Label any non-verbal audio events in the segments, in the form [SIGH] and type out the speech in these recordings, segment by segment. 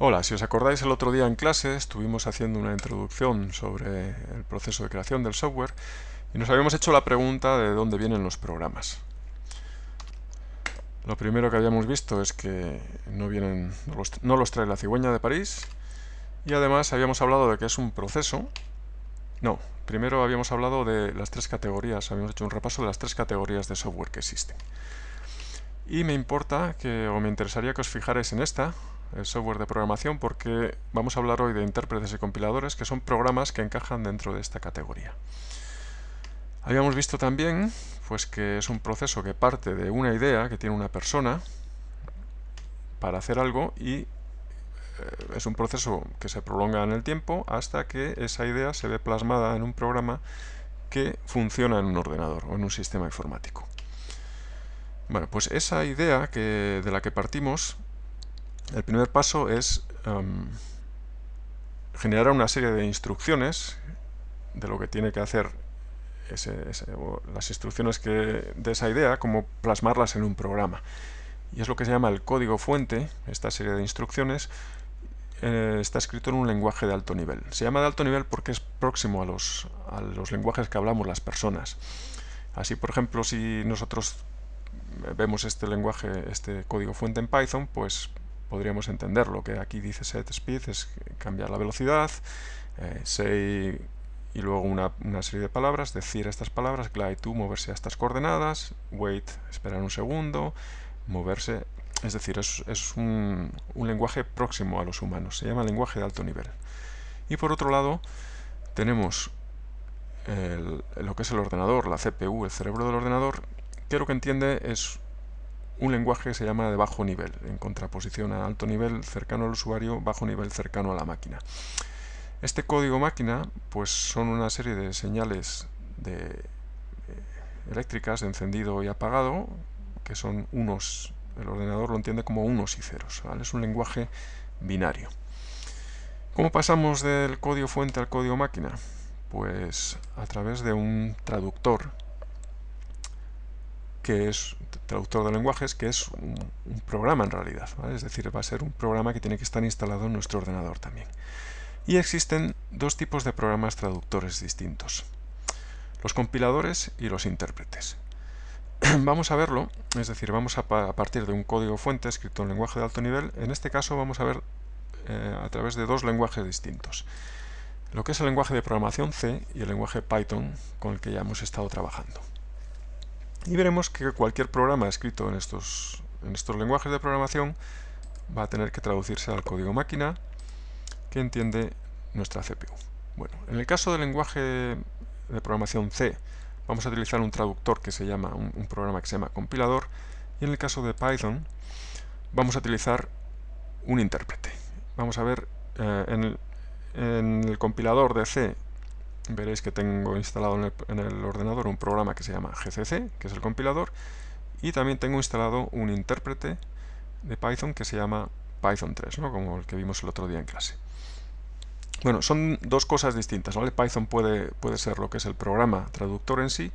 Hola, si os acordáis el otro día en clase estuvimos haciendo una introducción sobre el proceso de creación del software y nos habíamos hecho la pregunta de dónde vienen los programas. Lo primero que habíamos visto es que no, vienen, no los, trae la cigüeña de París y además habíamos hablado de que es un proceso. No, primero habíamos hablado de las tres categorías, habíamos hecho un repaso de las tres categorías de software que existen. Y me importa que, o me interesaría que os fijarais en esta, el software de programación porque vamos a hablar hoy de intérpretes y compiladores que son programas que encajan dentro de esta categoría. Habíamos visto también pues que es un proceso que parte de una idea que tiene una persona para hacer algo y eh, es un proceso que se prolonga en el tiempo hasta que esa idea se ve plasmada en un programa que funciona en un ordenador o en un sistema informático. Bueno, pues esa idea que, de la que partimos el primer paso es em, generar una serie de instrucciones de lo que tiene que hacer las instrucciones que, de esa idea, como plasmarlas en un programa. Y es lo que se llama el código fuente, esta serie de instrucciones, eh, está escrito en un lenguaje de alto nivel. Se llama de alto nivel porque es próximo a los, a los lenguajes que hablamos las personas. Así, por ejemplo, si nosotros vemos este lenguaje, este código fuente en Python, pues podríamos entender lo que aquí dice set speed es cambiar la velocidad, eh, say y luego una, serie de palabras, decir estas palabras, glide to, moverse a estas coordenadas, wait, esperar un segundo, moverse, es decir, es, un, lenguaje próximo a los humanos, se llama lenguaje de alto nivel. Y por otro lado, tenemos lo que es el ordenador, la CPU, el cerebro del ordenador, que lo que entiende es un lenguaje que se llama de bajo nivel, en contraposición a alto nivel cercano al usuario, bajo nivel cercano a la máquina. Este código máquina pues son una serie de señales de, eh, eléctricas encendido y apagado, que son unos, el ordenador lo entiende como unos y ceros, es un lenguaje binario. ¿Cómo pasamos del código fuente al código máquina? Pues a través de un traductor que es traductor de lenguajes, que es un, programa en realidad. Es decir, va a ser un programa que tiene que estar instalado en nuestro ordenador también. Y existen dos tipos de programas traductores distintos. Los compiladores y los intérpretes. [CLEARS THROAT] vamos a verlo, es decir, vamos a, partir de un código fuente escrito en lenguaje de alto nivel. En este caso vamos a ver eh, a través de dos lenguajes distintos. Lo que es el lenguaje de programación C y el lenguaje Python con el que ya hemos estado trabajando. Y veremos que cualquier programa escrito en estos, en estos lenguajes de programación va a tener que traducirse al código máquina que entiende nuestra CPU. Bueno, en el caso del lenguaje de programación C vamos a utilizar un traductor que se llama, un, programa que se llama compilador y en el caso de Python vamos a utilizar un intérprete. Vamos a ver eh, en, en el compilador de C veréis que tengo instalado en el, ordenador un programa que se llama GCC, que es el compilador, y también tengo instalado un intérprete de Python que se llama Python 3, como el que vimos el otro día en clase. Bueno, son dos cosas distintas. ¿vale? Python puede, puede ser lo que es el programa traductor en sí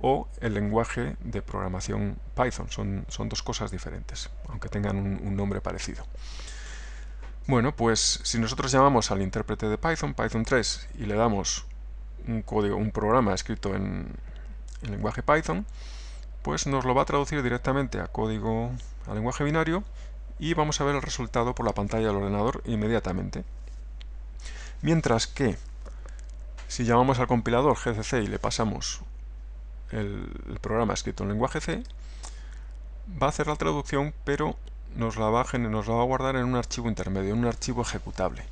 o el lenguaje de programación Python. Son, son dos cosas diferentes, aunque tengan un nombre parecido. Bueno, pues si nosotros llamamos al intérprete de Python, Python 3, y le damos un código, un programa escrito en, lenguaje Python, pues nos lo va a traducir directamente a código, a lenguaje binario, y vamos a ver el resultado por la pantalla del ordenador inmediatamente. Mientras que, si llamamos al compilador GCC y le pasamos el, programa escrito en lenguaje C, va a hacer la traducción, pero nos la, va nos la va a guardar en un archivo intermedio, en un archivo ejecutable.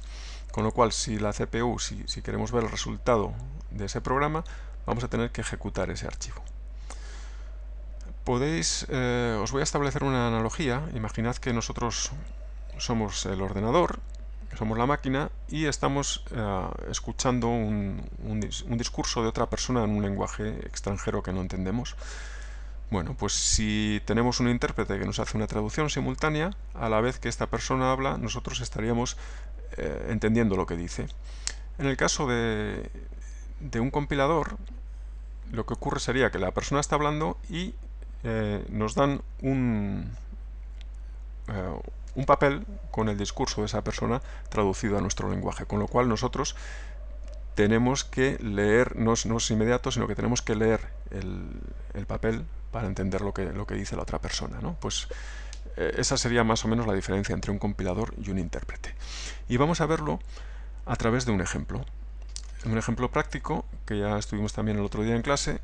Con lo cual, si la CPU, si, queremos ver el resultado de ese programa, vamos a tener que ejecutar ese archivo. Podéis, eh, os voy a establecer una analogía. Imaginad que nosotros somos el ordenador, somos la máquina y estamos eh, escuchando un, discurso de otra persona en un lenguaje extranjero que no entendemos. Bueno, pues si tenemos un intérprete que nos hace una traducción simultánea, a la vez que esta persona habla, nosotros estaríamos eh, entendiendo lo que dice. En el caso de, un compilador, lo que ocurre sería que la persona está hablando y eh, nos dan un, eh, un papel con el discurso de esa persona traducido a nuestro lenguaje, con lo cual nosotros tenemos que leer, no es, no es inmediato, sino que tenemos que leer el, el, papel para entender lo que, lo que dice la otra persona. ¿no? Pues esa sería más o menos la diferencia entre un compilador y un intérprete. Y vamos a verlo a través de un ejemplo. Un ejemplo práctico, que ya estuvimos también el otro día en clase,